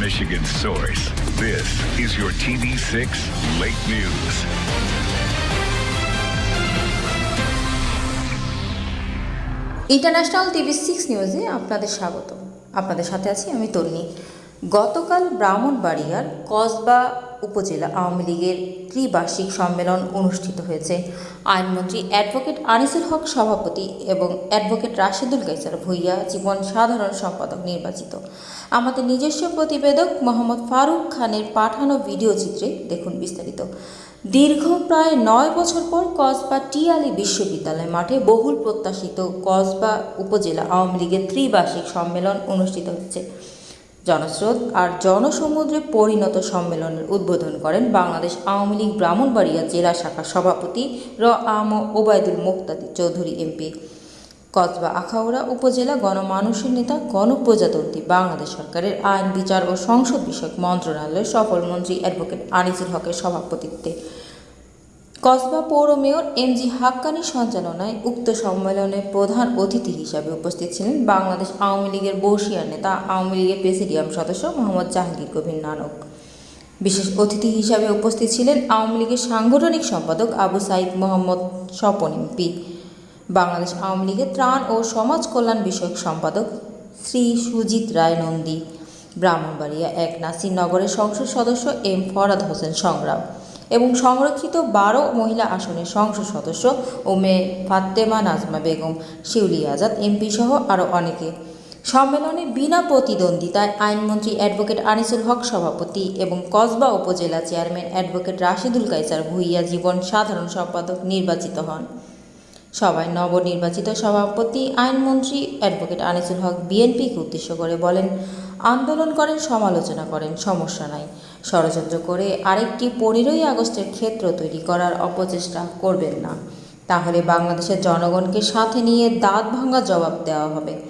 source. This is your TV6 Late News. International TV six নিউজে আপনাদের স্বাগত আপনাদের সাথে আছি আমি তরুণী গতকাল ব্রাহ্মণবাড়িয়ার কসবা উপজেলা আওয়ামী লীগের ত্রিবার্ষিক সম্মেলন অনুষ্ঠিত হয়েছে। আইনমন্ত্রী অ্যাডভোকেট আনিসুল হক সভাপতি এবং অ্যাডভোকেট রাশেদুল কাইসার ভুইয়া জীবন সাধারণ সম্পাদক নির্বাচিত। আমাদের নিজস্ব প্রতিবেদক মোহাম্মদ ফারুক খানের পাঠানো ভিডিও চিত্রে দেখুন বিস্তারিত। দীর্ঘ প্রায় নয় বছর পর কসবা টিআলি বিশ্ববিদ্যালয় মাঠে বহুল প্রত্যাশিত কসবা উপজেলা আওয়ামী লীগের ত্রিবার্ষিক সম্মেলন অনুষ্ঠিত হচ্ছে। জনস্রোত আর জনসমুদ্রে পরিণত সম্মেলনের উদ্বোধন করেন বাংলাদেশ আওয়ামী লীগ ব্রাহ্মণবাড়িয়া জেলা শাখার সভাপতি র আম ওবায়দুল মুক্তাদি চৌধুরী এমপি কসবা আখাউড়া উপজেলা গণমানুষের নেতা, গণপ্রজাতন্ত্রী বাংলাদেশ সরকারের আইন, বিচার ও সংসদ বিষয়ক মন্ত্রণালয়ের সফল মন্ত্রী অ্যাডভোকেট আনিসুল হকের সভাপতিত্বে। কসবা পৌর মেয়র এম জি হাক্কানি সঞ্চালনায় উক্ত সম্মেলনে প্রধান অতিথি হিসাবে উপস্থিত ছিলেন বাংলাদেশ আওয়ামী লীগের বর্ষিয়ার নেতা, আওয়ামী লীগের প্রেসিডিয়াম সদস্য মোহাম্মদ জাহাঙ্গীর কবির নানক। বিশেষ অতিথি হিসাবে উপস্থিত ছিলেন আওয়ামী লীগের সাংগঠনিক সম্পাদক আবু সাইদ মোহাম্মদ স্বপন এমপি বাংলাদেশ আওয়ামী লীগের ত্রাণ ও সমাজ কল্যাণ বিষয়ক সম্পাদক শ্রী সুজিত রায় নন্দী। ব্রাহ্মণবাড়িয়া এক নাসিরনগরের সংসদ সদস্য এম ফরাদ হোসেন সংগ্রাম। এবং সংরক্ষিত বারো মহিলা আসনের সংসদ সদস্য ও মেয়ে ফাতেমা নাজমা বেগম, শিউলি আজাদ, এমপি সহ আরও অনেকে। সম্মেলনে বিনা প্রতিদ্বন্দ্বিতায় আইনমন্ত্রী অ্যাডভোকেট আনিসুল হক সভাপতি এবং কসবা উপজেলা চেয়ারম্যান অ্যাডভোকেট রাশিদুল কাইসার ভুইয়া জীবন সাধারণ সম্পাদক নির্বাচিত হন। সভায় নবনির্বাচিত সভাপতি, আইনমন্ত্রী অ্যাডভোকেট আনিসুল হক বিএনপিকে উদ্দেশ্য করে বলেন, আন্দোলন করেন, সমালোচনা করেন, সমস্যা নাই। ষড়যন্ত্র করে আরেকটি পনেরোই আগস্টের ক্ষেত্র তৈরি করার অপচেষ্টা করবেন না। তাহলে বাংলাদেশের জনগণকে সাথে নিয়ে দাঁত ভাঙা জবাব দেওয়া হবে।